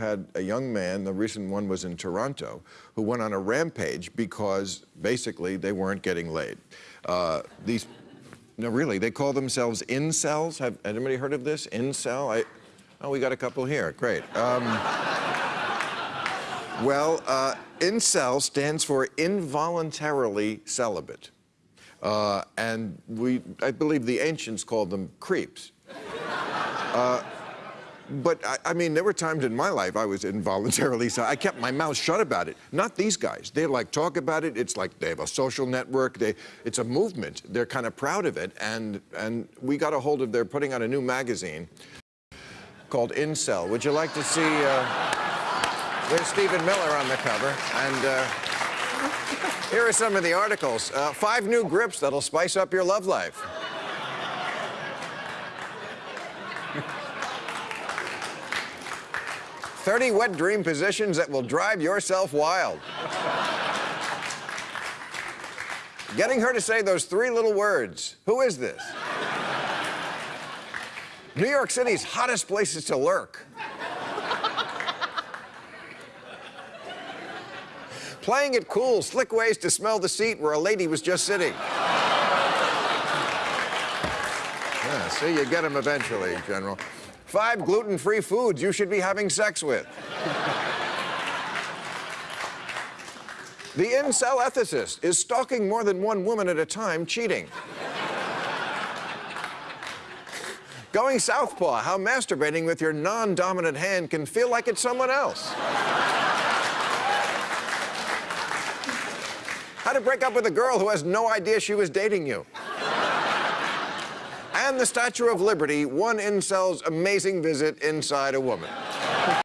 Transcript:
had a young man, the recent one was in Toronto, who went on a rampage because basically they weren't getting laid. Uh, these, no, really, they call themselves incels. Have anybody heard of this? Incel? I, oh, we got a couple here. Great. Um, well, uh, incel stands for involuntarily celibate. Uh, and we, I believe the ancients called them creeps. Uh, but I, I, mean, there were times in my life I was involuntarily, so I kept my mouth shut about it. Not these guys. They like talk about it. It's like they have a social network. They, it's a movement. They're kind of proud of it. And, and we got a hold of, they're putting out a new magazine called Incel. Would you like to see, uh, there's Stephen Miller on the cover. And uh, here are some of the articles. Uh, five new grips that'll spice up your love life. 30 wet dream positions that will drive yourself wild. Getting her to say those three little words. Who is this? New York City's hottest places to lurk. Playing it cool, slick ways to smell the seat where a lady was just sitting. Yeah, see, you get them eventually, General. Five gluten-free foods you should be having sex with. the incel ethicist is stalking more than one woman at a time, cheating. Going southpaw, how masturbating with your non-dominant hand can feel like it's someone else. how to break up with a girl who has no idea she was dating you and the Statue of Liberty, one incel's amazing visit inside a woman.